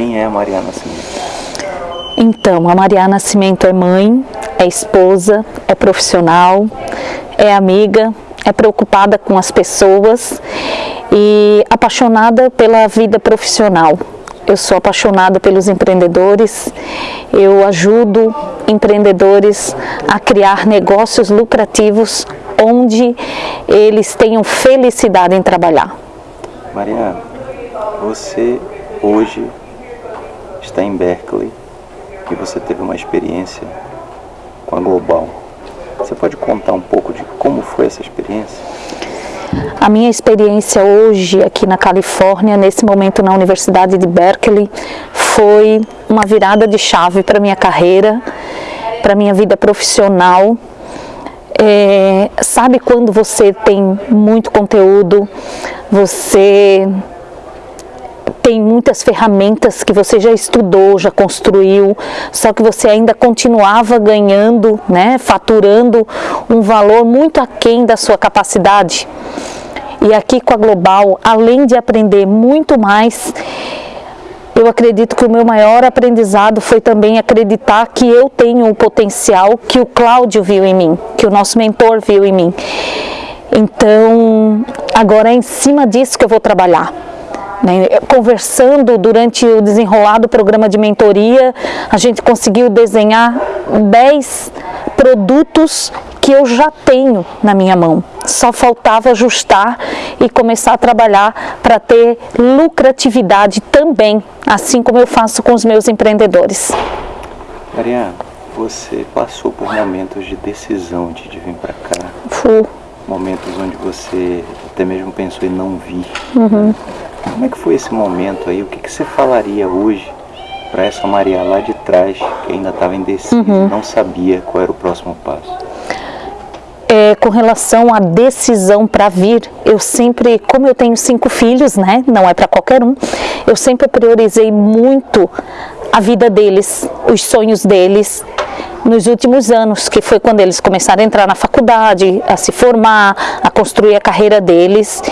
Quem é a Maria Nascimento? Então, a Maria Nascimento é mãe, é esposa, é profissional, é amiga, é preocupada com as pessoas e apaixonada pela vida profissional. Eu sou apaixonada pelos empreendedores, eu ajudo empreendedores a criar negócios lucrativos onde eles tenham felicidade em trabalhar. Maria, você hoje está em Berkeley e você teve uma experiência com a Global. Você pode contar um pouco de como foi essa experiência? A minha experiência hoje aqui na Califórnia, nesse momento na Universidade de Berkeley, foi uma virada de chave para minha carreira, para minha vida profissional. É, sabe quando você tem muito conteúdo, você tem muitas ferramentas que você já estudou, já construiu, só que você ainda continuava ganhando, né, faturando um valor muito aquém da sua capacidade. E aqui com a Global, além de aprender muito mais, eu acredito que o meu maior aprendizado foi também acreditar que eu tenho o potencial que o Cláudio viu em mim, que o nosso mentor viu em mim. Então, agora é em cima disso que eu vou trabalhar. Né? Conversando durante o desenrolado programa de mentoria, a gente conseguiu desenhar 10 produtos que eu já tenho na minha mão. Só faltava ajustar e começar a trabalhar para ter lucratividade também, assim como eu faço com os meus empreendedores. Maria, você passou por momentos de decisão de, vir para cá. Fui. Momentos onde você até mesmo pensou em não vir. Uhum. Como é que foi esse momento aí? O que, que você falaria hoje para essa Maria lá de trás, que ainda estava indecisa, uhum. não sabia qual era o próximo passo? É, com relação à decisão para vir, eu sempre, como eu tenho cinco filhos, né, não é para qualquer um, eu sempre priorizei muito a vida deles, os sonhos deles, nos últimos anos, que foi quando eles começaram a entrar na faculdade, a se formar, a construir a carreira deles.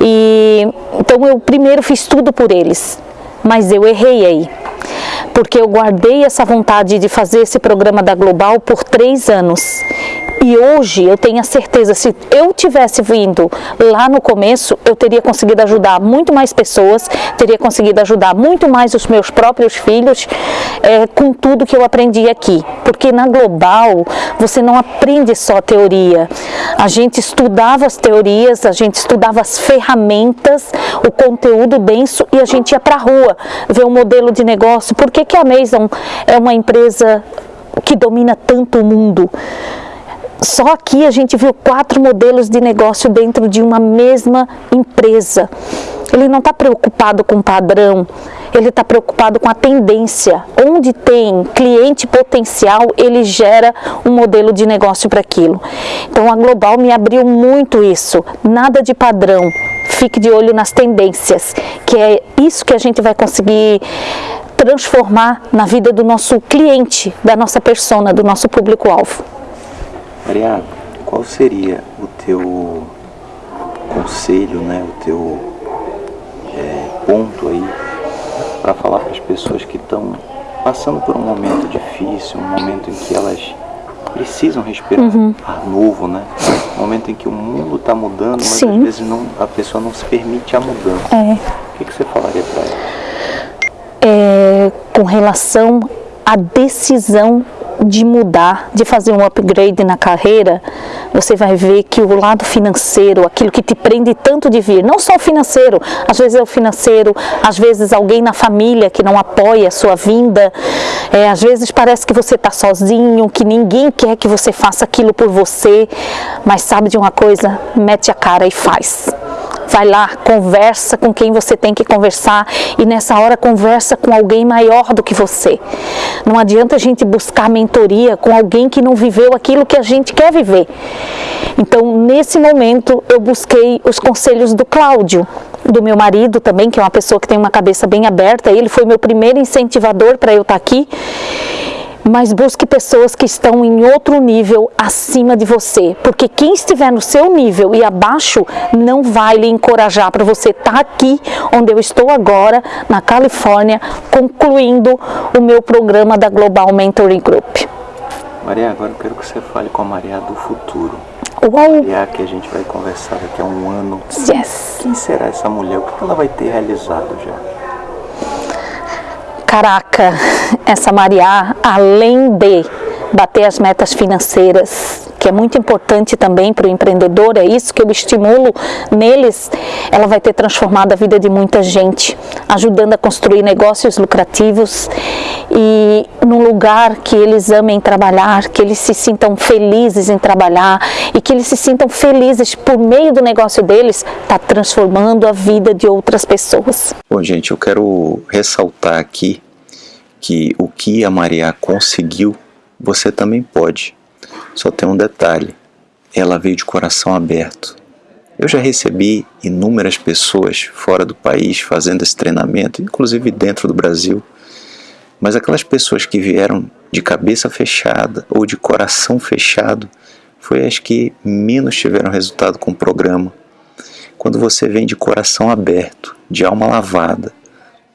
E então eu primeiro fiz tudo por eles, mas eu errei aí. Porque eu guardei essa vontade de fazer esse programa da Global por três anos e hoje eu tenho a certeza, se eu tivesse vindo lá no começo, eu teria conseguido ajudar muito mais pessoas, teria conseguido ajudar muito mais os meus próprios filhos é, com tudo que eu aprendi aqui. Porque na Global, você não aprende só teoria. A gente estudava as teorias, a gente estudava as ferramentas, o conteúdo denso e a gente ia para a rua ver o um modelo de negócio. Por que, que a Amazon é uma empresa que domina tanto o mundo? Só aqui a gente viu quatro modelos de negócio dentro de uma mesma empresa. Ele não está preocupado com padrão, ele está preocupado com a tendência. Onde tem cliente potencial, ele gera um modelo de negócio para aquilo. Então a Global me abriu muito isso, nada de padrão. Fique de olho nas tendências, que é isso que a gente vai conseguir transformar na vida do nosso cliente, da nossa persona, do nosso público-alvo. Maria, qual seria o teu conselho, né, o teu é, ponto aí para falar para as pessoas que estão passando por um momento difícil, um momento em que elas precisam respirar uhum. ar novo, né? Um momento em que o mundo está mudando, mas Sim. às vezes não, a pessoa não se permite a mudança. É. O que, que você falaria para ela? É, com relação à decisão de mudar, de fazer um upgrade na carreira, você vai ver que o lado financeiro, aquilo que te prende tanto de vir, não só o financeiro, às vezes é o financeiro, às vezes alguém na família que não apoia a sua vinda, é, às vezes parece que você está sozinho, que ninguém quer que você faça aquilo por você, mas sabe de uma coisa? Mete a cara e faz vai lá, conversa com quem você tem que conversar e nessa hora conversa com alguém maior do que você. Não adianta a gente buscar mentoria com alguém que não viveu aquilo que a gente quer viver. Então, nesse momento, eu busquei os conselhos do Cláudio, do meu marido também, que é uma pessoa que tem uma cabeça bem aberta, ele foi meu primeiro incentivador para eu estar aqui mas busque pessoas que estão em outro nível acima de você, porque quem estiver no seu nível e abaixo não vai lhe encorajar para você estar tá aqui onde eu estou agora, na Califórnia, concluindo o meu programa da Global Mentoring Group. Maria, agora eu quero que você fale com a Maria do futuro. Uau! Maria, que a gente vai conversar daqui a um ano. Yes! Quem será essa mulher? O que ela vai ter realizado já? Caraca, essa Maria, além de bater as metas financeiras, é muito importante também para o empreendedor, é isso que eu estimulo neles, ela vai ter transformado a vida de muita gente, ajudando a construir negócios lucrativos e num lugar que eles amem trabalhar, que eles se sintam felizes em trabalhar e que eles se sintam felizes por meio do negócio deles, está transformando a vida de outras pessoas. Bom, gente, eu quero ressaltar aqui que o que a Maria conseguiu, você também pode. Só tem um detalhe: ela veio de coração aberto. Eu já recebi inúmeras pessoas fora do país fazendo esse treinamento, inclusive dentro do Brasil. Mas aquelas pessoas que vieram de cabeça fechada ou de coração fechado, foi as que menos tiveram resultado com o programa. Quando você vem de coração aberto, de alma lavada,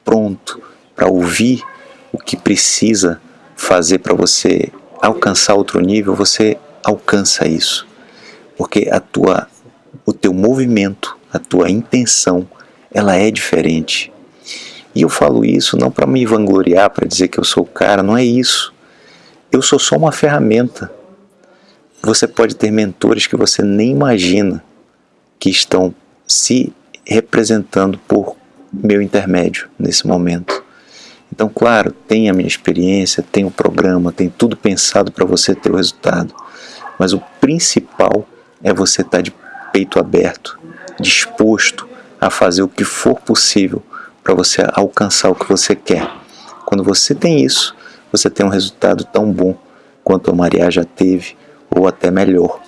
pronto para ouvir o que precisa fazer para você alcançar outro nível, você alcança isso. Porque a tua, o teu movimento, a tua intenção, ela é diferente. E eu falo isso não para me vangloriar, para dizer que eu sou o cara, não é isso. Eu sou só uma ferramenta. Você pode ter mentores que você nem imagina que estão se representando por meu intermédio nesse momento. Então, claro, tem a minha experiência, tem o programa, tem tudo pensado para você ter o resultado. Mas o principal é você estar tá de peito aberto, disposto a fazer o que for possível para você alcançar o que você quer. Quando você tem isso, você tem um resultado tão bom quanto a Maria já teve, ou até melhor.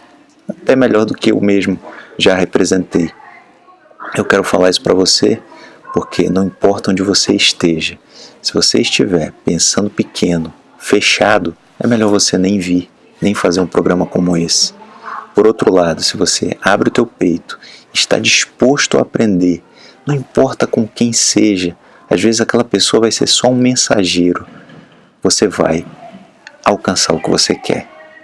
Até melhor do que eu mesmo já representei. Eu quero falar isso para você porque não importa onde você esteja, se você estiver pensando pequeno, fechado, é melhor você nem vir, nem fazer um programa como esse. Por outro lado, se você abre o teu peito, está disposto a aprender, não importa com quem seja, às vezes aquela pessoa vai ser só um mensageiro, você vai alcançar o que você quer.